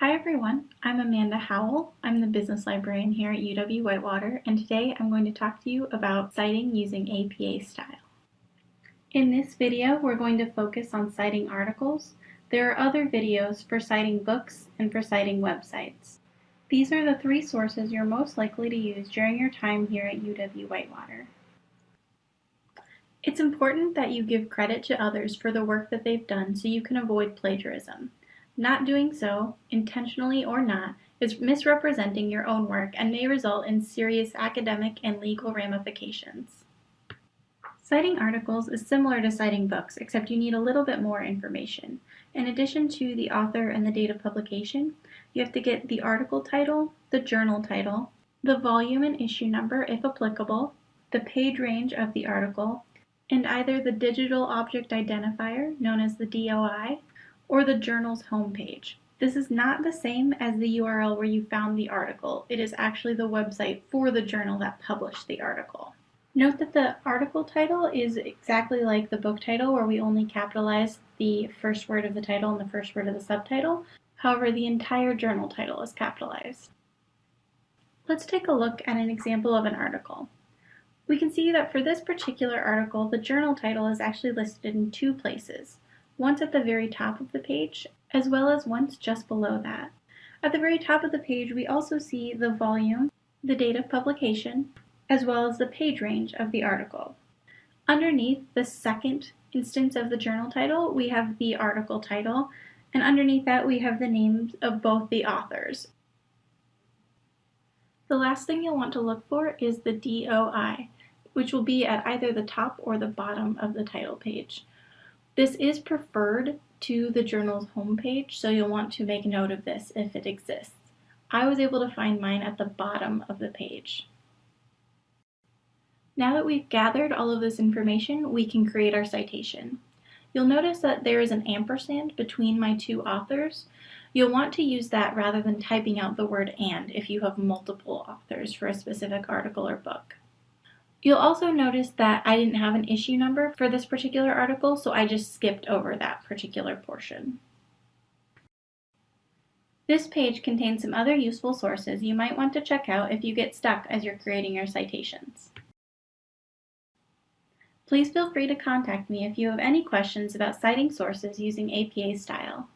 Hi everyone, I'm Amanda Howell. I'm the business librarian here at UW-Whitewater and today I'm going to talk to you about citing using APA style. In this video we're going to focus on citing articles. There are other videos for citing books and for citing websites. These are the three sources you're most likely to use during your time here at UW-Whitewater. It's important that you give credit to others for the work that they've done so you can avoid plagiarism. Not doing so, intentionally or not, is misrepresenting your own work and may result in serious academic and legal ramifications. Citing articles is similar to citing books, except you need a little bit more information. In addition to the author and the date of publication, you have to get the article title, the journal title, the volume and issue number if applicable, the page range of the article, and either the Digital Object Identifier, known as the DOI, or the journal's homepage. This is not the same as the URL where you found the article. It is actually the website for the journal that published the article. Note that the article title is exactly like the book title where we only capitalize the first word of the title and the first word of the subtitle. However, the entire journal title is capitalized. Let's take a look at an example of an article. We can see that for this particular article, the journal title is actually listed in two places, once at the very top of the page, as well as once just below that. At the very top of the page, we also see the volume, the date of publication, as well as the page range of the article. Underneath the second instance of the journal title, we have the article title, and underneath that we have the names of both the authors. The last thing you'll want to look for is the DOI which will be at either the top or the bottom of the title page. This is preferred to the journal's homepage, so you'll want to make note of this if it exists. I was able to find mine at the bottom of the page. Now that we've gathered all of this information, we can create our citation. You'll notice that there is an ampersand between my two authors. You'll want to use that rather than typing out the word and if you have multiple authors for a specific article or book. You'll also notice that I didn't have an issue number for this particular article, so I just skipped over that particular portion. This page contains some other useful sources you might want to check out if you get stuck as you're creating your citations. Please feel free to contact me if you have any questions about citing sources using APA style.